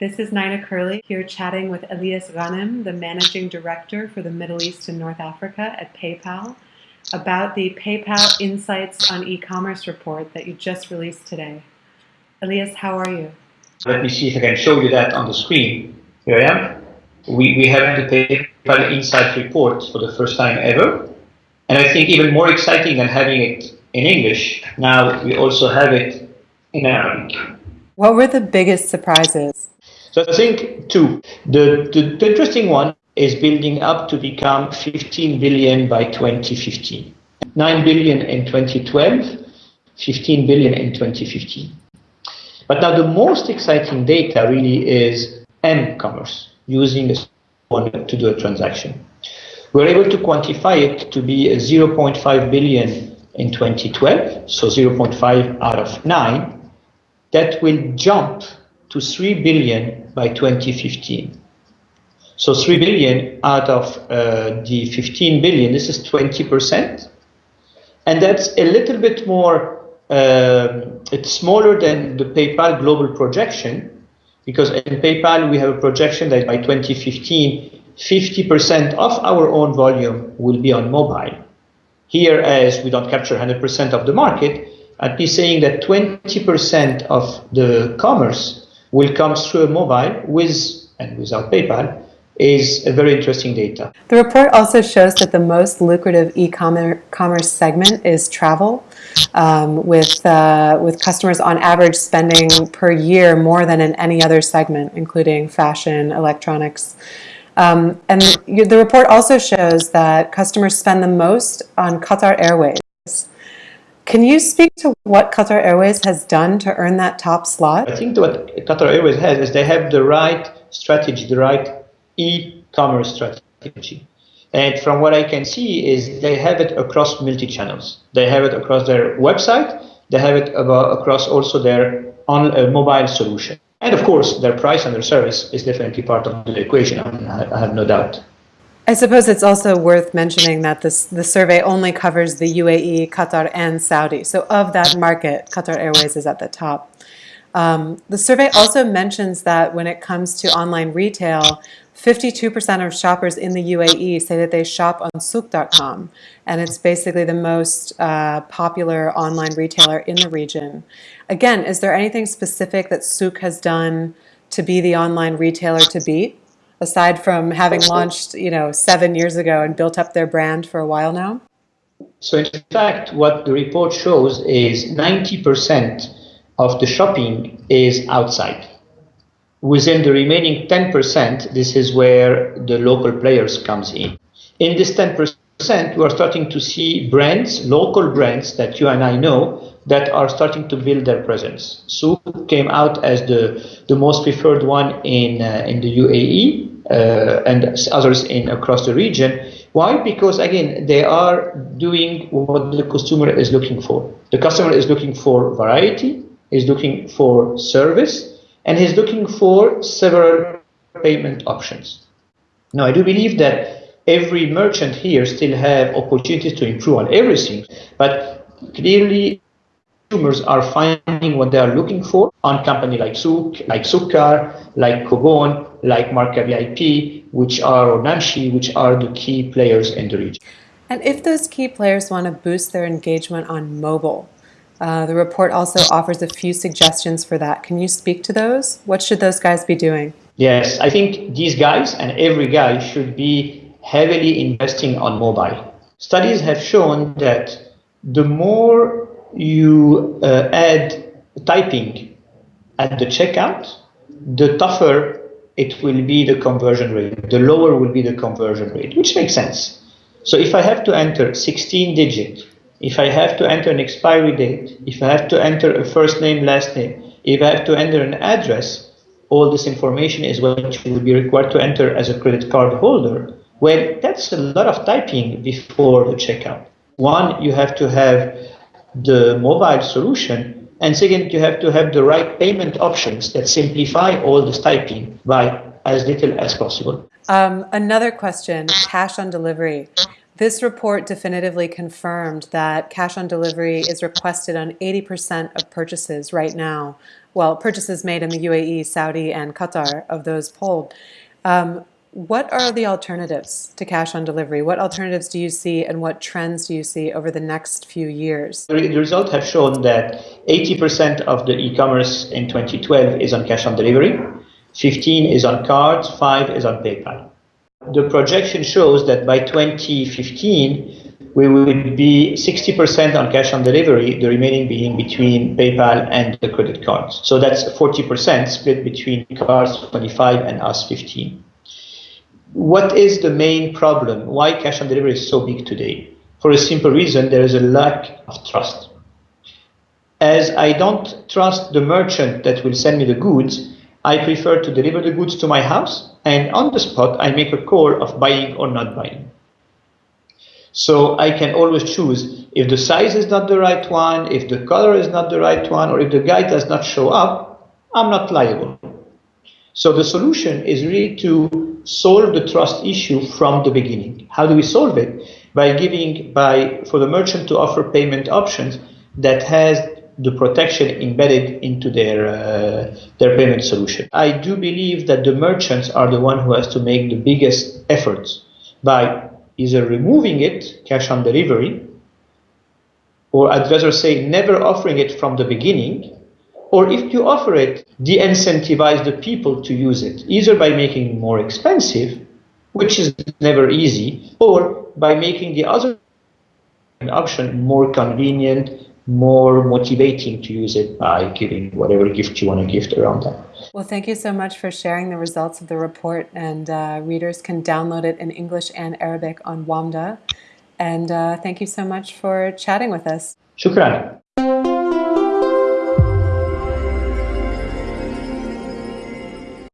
This is Nina Curley here chatting with Elias Ghanem, the Managing Director for the Middle East and North Africa at PayPal, about the PayPal Insights on E-commerce report that you just released today. Elias, how are you? Let me see if I can show you that on the screen. Here I am. We, we have the PayPal Insights report for the first time ever. And I think even more exciting than having it in English, now we also have it in Arabic. What were the biggest surprises? So I think two. The, the, the interesting one is building up to become 15 billion by 2015. 9 billion in 2012, 15 billion in 2015. But now the most exciting data really is m-commerce, using a one to do a transaction. We're able to quantify it to be 0.5 billion in 2012, so 0.5 out of 9. That will jump to 3 billion by 2015. So 3 billion out of uh, the 15 billion, this is 20%. And that's a little bit more, uh, it's smaller than the PayPal global projection, because in PayPal we have a projection that by 2015, 50% of our own volume will be on mobile. Here, as we don't capture 100% of the market, I'd be saying that 20% of the commerce will come through a mobile with and without PayPal is a very interesting data. The report also shows that the most lucrative e-commerce segment is travel, um, with, uh, with customers on average spending per year more than in any other segment, including fashion, electronics. Um, and the report also shows that customers spend the most on Qatar Airways. Can you speak to what Qatar Airways has done to earn that top slot? I think what Qatar Airways has is they have the right strategy, the right e-commerce strategy. And from what I can see is they have it across multi-channels. They have it across their website. They have it across also their on uh, mobile solution. And of course, their price and their service is definitely part of the equation. I have no doubt. I suppose it's also worth mentioning that this the survey only covers the UAE, Qatar, and Saudi. So of that market, Qatar Airways is at the top. Um, the survey also mentions that when it comes to online retail, 52% of shoppers in the UAE say that they shop on Souq.com, and it's basically the most uh, popular online retailer in the region. Again, is there anything specific that Souq has done to be the online retailer to beat? Aside from having launched, you know, seven years ago and built up their brand for a while now? So in fact, what the report shows is 90% of the shopping is outside. Within the remaining 10%, this is where the local players comes in. In this 10%, we are starting to see brands, local brands that you and I know, that are starting to build their presence. Souq came out as the, the most preferred one in, uh, in the UAE uh, and others in across the region. Why? Because again, they are doing what the consumer is looking for. The customer is looking for variety, is looking for service, and he's looking for several payment options. Now, I do believe that every merchant here still have opportunities to improve on everything, but clearly consumers are finding what they are looking for on company like Souq, like Sukar, like Cobone, like Marka VIP, which are, or Namshi, which are the key players in the region. And if those key players want to boost their engagement on mobile, uh, the report also offers a few suggestions for that. Can you speak to those? What should those guys be doing? Yes, I think these guys and every guy should be heavily investing on mobile. Studies have shown that the more you uh, add typing at the checkout, the tougher it will be the conversion rate. The lower will be the conversion rate, which makes sense. So if I have to enter 16 digit, if I have to enter an expiry date, if I have to enter a first name, last name, if I have to enter an address, all this information is what you will be required to enter as a credit card holder. Well, that's a lot of typing before the checkout. One, you have to have the mobile solution and second, you have to have the right payment options that simplify all this typing by as little as possible. Um, another question, cash on delivery. This report definitively confirmed that cash on delivery is requested on 80% of purchases right now. Well, purchases made in the UAE, Saudi, and Qatar of those polled. Um, what are the alternatives to cash on delivery? What alternatives do you see and what trends do you see over the next few years? The results have shown that 80% of the e-commerce in 2012 is on cash on delivery, 15 is on cards, 5 is on PayPal. The projection shows that by 2015, we will be 60% on cash on delivery, the remaining being between PayPal and the credit cards. So that's 40% split between cards 25 and us 15. What is the main problem? Why cash on delivery is so big today? For a simple reason, there is a lack of trust. As I don't trust the merchant that will send me the goods, I prefer to deliver the goods to my house and on the spot I make a call of buying or not buying. So I can always choose if the size is not the right one, if the color is not the right one, or if the guy does not show up, I'm not liable. So the solution is really to solve the trust issue from the beginning. How do we solve it? By giving, by for the merchant to offer payment options that has the protection embedded into their uh, their payment solution. I do believe that the merchants are the one who has to make the biggest efforts by either removing it, cash on delivery, or I'd rather say never offering it from the beginning, or if you offer it, de-incentivize the people to use it, either by making it more expensive, which is never easy, or by making the other option more convenient, more motivating to use it by giving whatever gift you want to gift around that. Well, thank you so much for sharing the results of the report. And uh, readers can download it in English and Arabic on WAMDA. And uh, thank you so much for chatting with us. Shukran.